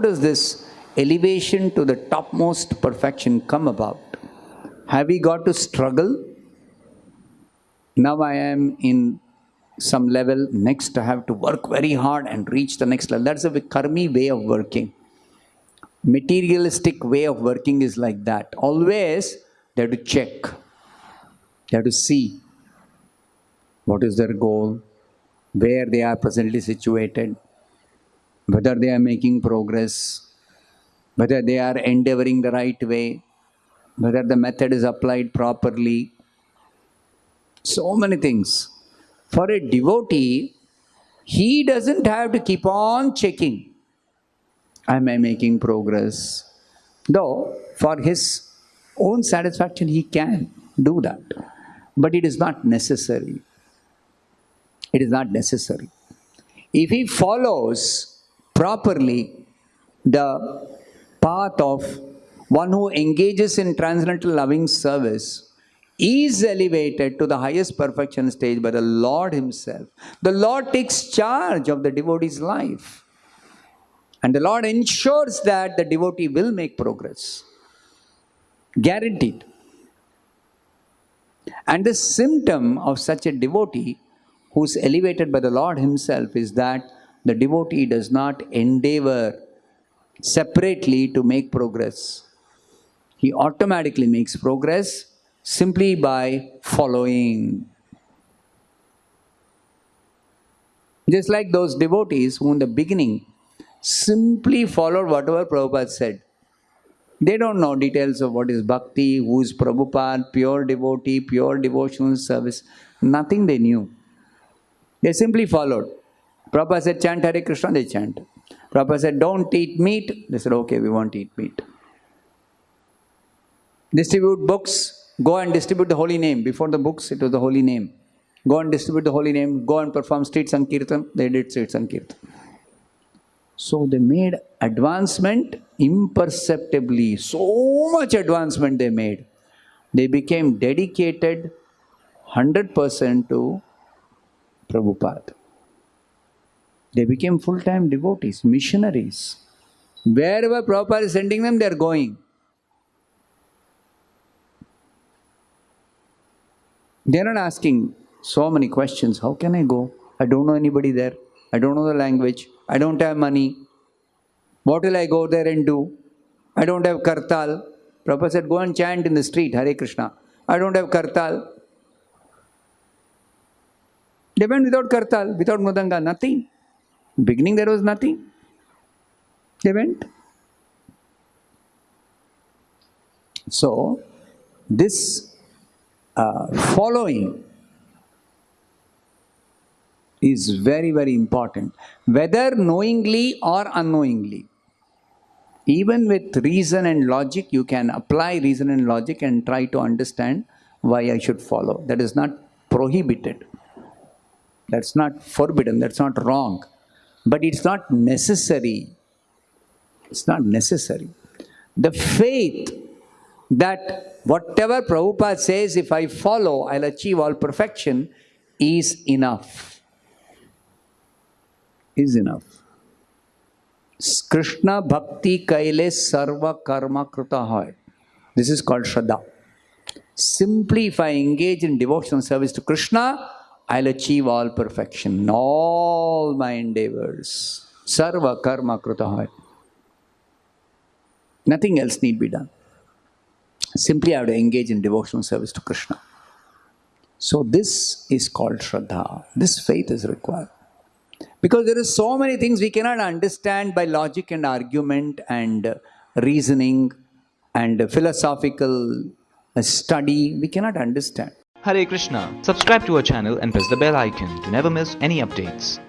does this elevation to the topmost perfection come about? Have we got to struggle? Now I am in some level, next I have to work very hard and reach the next level. That's a karmi way of working. Materialistic way of working is like that. Always they have to check, they have to see what is their goal, where they are presently situated, whether they are making progress, whether they are endeavoring the right way, whether the method is applied properly. So many things. For a devotee, he doesn't have to keep on checking. Am I making progress? Though, for his own satisfaction, he can do that. But it is not necessary. It is not necessary. If he follows properly the path of one who engages in transcendental loving service, is elevated to the highest perfection stage by the Lord Himself. The Lord takes charge of the devotee's life. And the Lord ensures that the devotee will make progress. Guaranteed. And the symptom of such a devotee who's elevated by the Lord Himself is that the devotee does not endeavor separately to make progress. He automatically makes progress simply by following. Just like those devotees who in the beginning simply followed whatever Prabhupada said. They don't know details of what is bhakti, who is Prabhupada, pure devotee, pure devotional service. Nothing they knew. They simply followed. Prabhupada said, chant Hare Krishna, they chant. Prabhupada said, don't eat meat. They said, okay, we won't eat meat. Distribute books. Go and distribute the holy name. Before the books, it was the holy name. Go and distribute the holy name. Go and perform street sankirtan. They did street sankirtan. So they made advancement imperceptibly. So much advancement they made. They became dedicated 100% to Prabhupada. They became full-time devotees, missionaries. Wherever Prabhupada is sending them, they are going. They're not asking so many questions. How can I go? I don't know anybody there. I don't know the language. I don't have money. What will I go there and do? I don't have kartal. Prabhupada said, go and chant in the street, Hare Krishna. I don't have kartal. They went without kartal, without mridanga, nothing. Beginning there was nothing. They went. So, this uh, following is very, very important, whether knowingly or unknowingly. Even with reason and logic, you can apply reason and logic and try to understand why I should follow. That is not prohibited. That's not forbidden. That's not wrong. But it's not necessary. It's not necessary. The faith that whatever Prabhupada says, if I follow, I'll achieve all perfection, is enough. Is enough. Krishna Bhakti Kaile Sarva Karma Kruta Hoy. This is called Shraddha. Simply if I engage in devotional service to Krishna, I'll achieve all perfection in all my endeavors. Sarva Karma Kruta Hoy. Nothing else need be done. Simply I have to engage in devotional service to Krishna. So this is called Shraddha. This faith is required. Because there are so many things we cannot understand by logic and argument and reasoning and philosophical study. We cannot understand. Hare Krishna. Subscribe to our channel and press the bell icon to never miss any updates.